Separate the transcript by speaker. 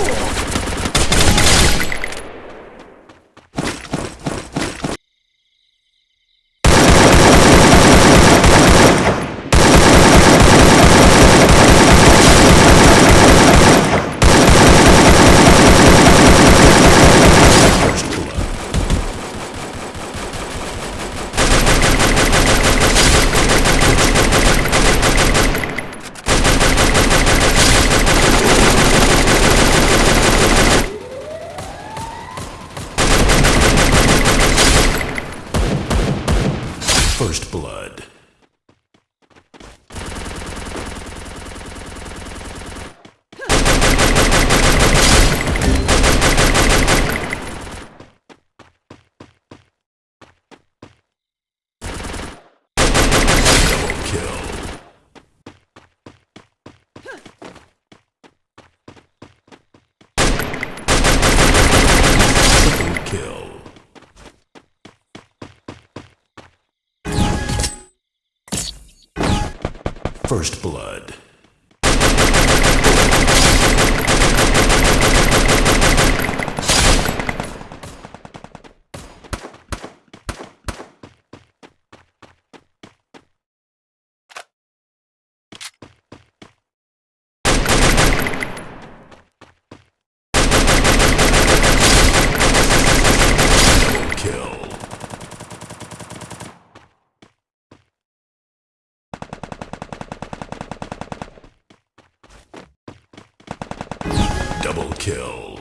Speaker 1: Oh! First blood. Double kill. Triple kill. First blood. kill.